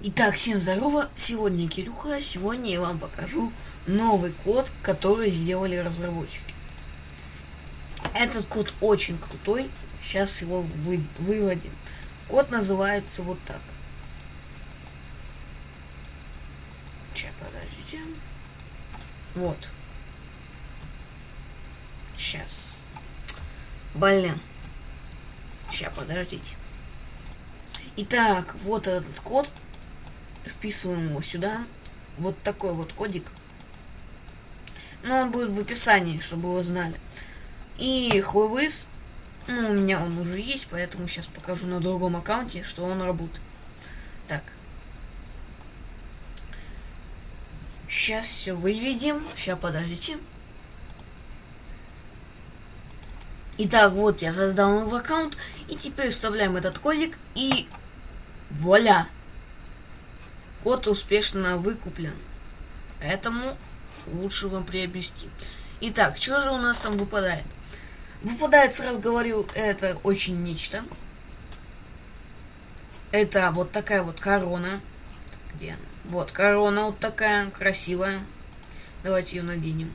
Итак, всем здорово, сегодня Кирюха, сегодня я вам покажу новый код, который сделали разработчики. Этот код очень крутой, сейчас его вы, выводим. Код называется вот так. Сейчас, подождите. Вот. Сейчас. Блин. Сейчас, подождите. Итак, вот этот код вписываем его сюда. Вот такой вот кодик. Ну, он будет в описании, чтобы вы знали. И хлвыс, ну, у меня он уже есть, поэтому сейчас покажу на другом аккаунте, что он работает. Так. Сейчас все выведем. Сейчас, подождите. Итак, вот я создал новый аккаунт. И теперь вставляем этот кодик и вуаля! Код успешно выкуплен. Поэтому лучше вам приобрести. Итак, что же у нас там выпадает? Выпадает, сразу говорю, это очень нечто. Это вот такая вот корона. Где она? Вот, корона вот такая, красивая. Давайте ее наденем.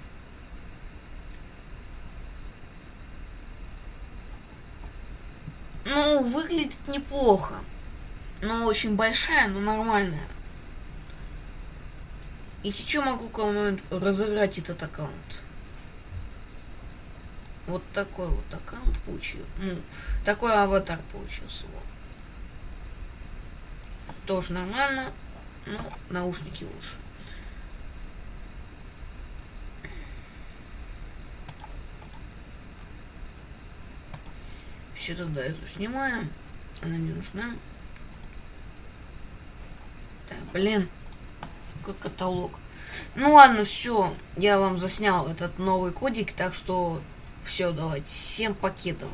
Ну, выглядит неплохо. Но очень большая, но нормальная. И сейчас могу кому-нибудь разыграть этот аккаунт. Вот такой вот аккаунт получил. Ну, такой аватар получился. Вот. Тоже нормально. Но наушники лучше. Все тогда эту снимаем. Она не нужна. Так, блин каталог. Ну ладно, все. Я вам заснял этот новый кодик, так что все, давайте. Всем покедово.